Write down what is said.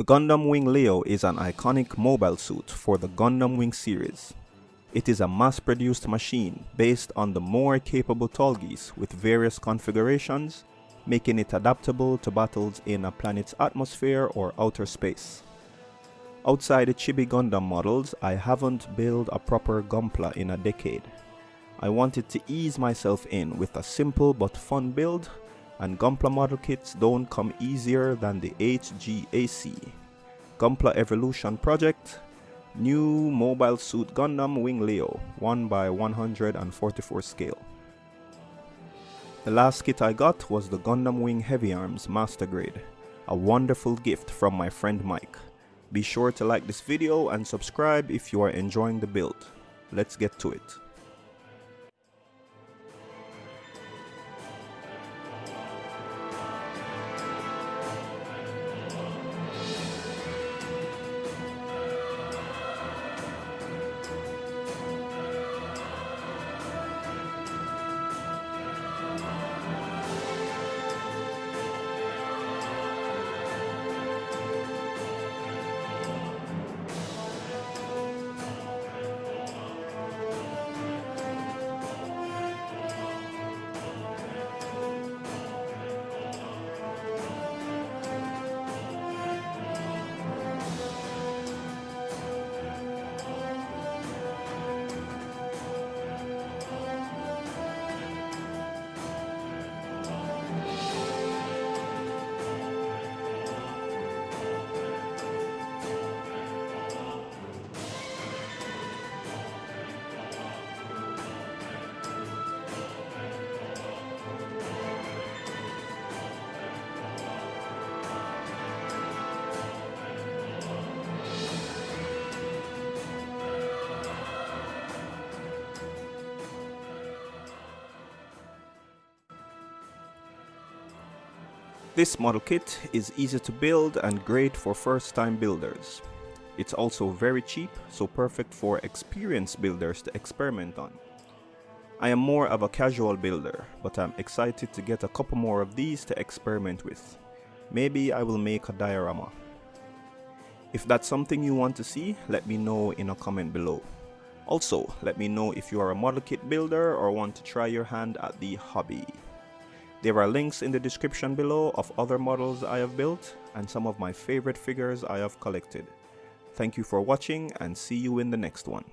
The Gundam Wing Leo is an iconic mobile suit for the Gundam Wing series. It is a mass-produced machine based on the more capable Tallgeese with various configurations, making it adaptable to battles in a planet's atmosphere or outer space. Outside the Chibi Gundam models, I haven't built a proper Gunpla in a decade. I wanted to ease myself in with a simple but fun build and Gunpla model kits don't come easier than the HGAC. Gunpla Evolution Project, new mobile suit Gundam Wing Leo, 1 by 144 scale. The last kit I got was the Gundam Wing Heavy Arms Master Grade, a wonderful gift from my friend Mike. Be sure to like this video and subscribe if you are enjoying the build. Let's get to it. This model kit is easy to build and great for first time builders. It's also very cheap, so perfect for experienced builders to experiment on. I am more of a casual builder, but I'm excited to get a couple more of these to experiment with. Maybe I will make a diorama. If that's something you want to see, let me know in a comment below. Also, let me know if you are a model kit builder or want to try your hand at the hobby. There are links in the description below of other models I have built and some of my favorite figures I have collected. Thank you for watching and see you in the next one.